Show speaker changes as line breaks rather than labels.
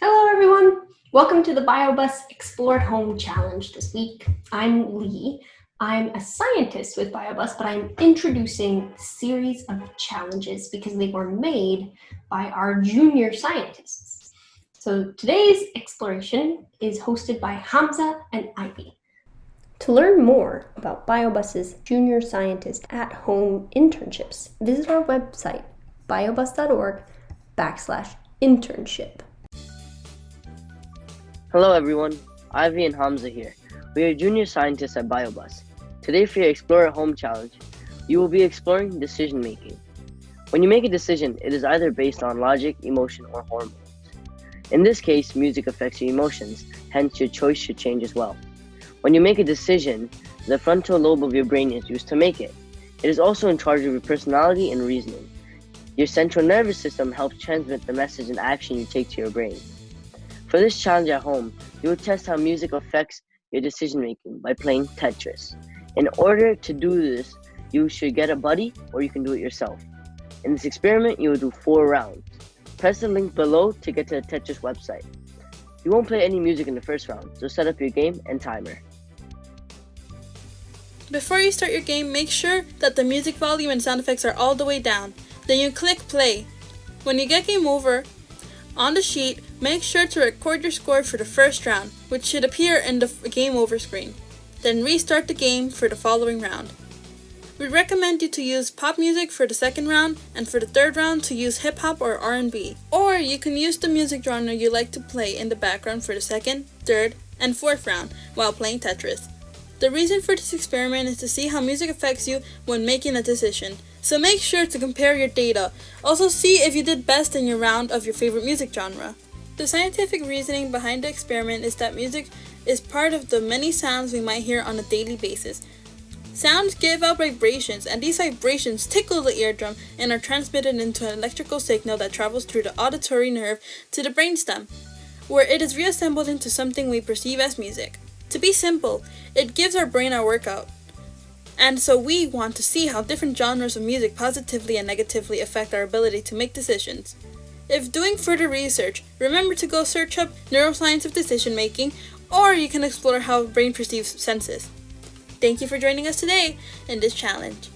Hello, everyone. Welcome to the BioBus Explore at Home Challenge this week. I'm Lee. I'm a scientist with BioBus, but I'm introducing a series of challenges because they were made by our junior scientists. So today's exploration is hosted by Hamza and Ivy. To learn more about BioBus's junior scientist at home internships, visit our website, biobus.org backslash internship.
Hello everyone, Ivy and Hamza here. We are junior scientists at BioBus. Today for your Explore at Home challenge, you will be exploring decision making. When you make a decision, it is either based on logic, emotion, or hormones. In this case, music affects your emotions, hence your choice should change as well. When you make a decision, the frontal lobe of your brain is used to make it. It is also in charge of your personality and reasoning. Your central nervous system helps transmit the message and action you take to your brain. For this challenge at home, you will test how music affects your decision making by playing Tetris. In order to do this, you should get a buddy or you can do it yourself. In this experiment, you will do four rounds. Press the link below to get to the Tetris website. You won't play any music in the first round, so set up your game and timer.
Before you start your game, make sure that the music volume and sound effects are all the way down. Then you click play. When you get game over, on the sheet, make sure to record your score for the first round, which should appear in the game over screen. Then restart the game for the following round. We recommend you to use pop music for the second round, and for the third round to use hip hop or R&B. Or you can use the music genre you like to play in the background for the second, third, and fourth round while playing Tetris. The reason for this experiment is to see how music affects you when making a decision, so make sure to compare your data. Also see if you did best in your round of your favorite music genre. The scientific reasoning behind the experiment is that music is part of the many sounds we might hear on a daily basis. Sounds give out vibrations, and these vibrations tickle the eardrum and are transmitted into an electrical signal that travels through the auditory nerve to the brainstem, where it is reassembled into something we perceive as music. To be simple, it gives our brain a workout. And so we want to see how different genres of music positively and negatively affect our ability to make decisions. If doing further research, remember to go search up neuroscience of decision making, or you can explore how brain perceives senses. Thank you for joining us today in this challenge.